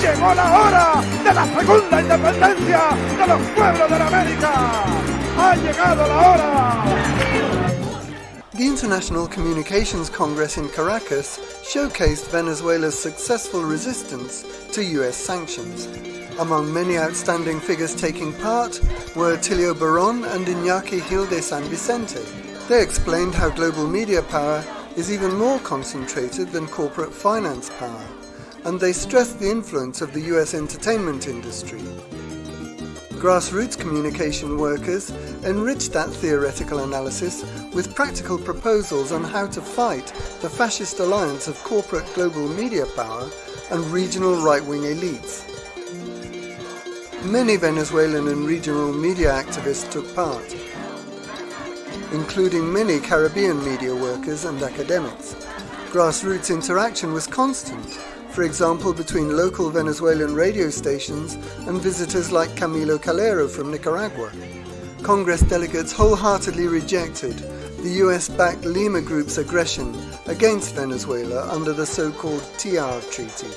Llegó la hora de la segunda independencia de los pueblos de la América. Ha llegado la hora. The International Communications Congress in Caracas showcased Venezuela's successful resistance to US sanctions. Among many outstanding figures taking part were Atilio Borón and Iñaki Gil de San Vicente. They explained how global media power is even more concentrated than corporate finance power, and they stressed the influence of the US entertainment industry. Grassroots communication workers enriched that theoretical analysis with practical proposals on how to fight the fascist alliance of corporate global media power and regional right-wing elites. Many Venezuelan and regional media activists took part, including many Caribbean media workers and academics. Grassroots interaction was constant, for example between local Venezuelan radio stations and visitors like Camilo Calero from Nicaragua. Congress delegates wholeheartedly rejected the US-backed Lima Group's aggression against Venezuela under the so-called TIAR Treaty.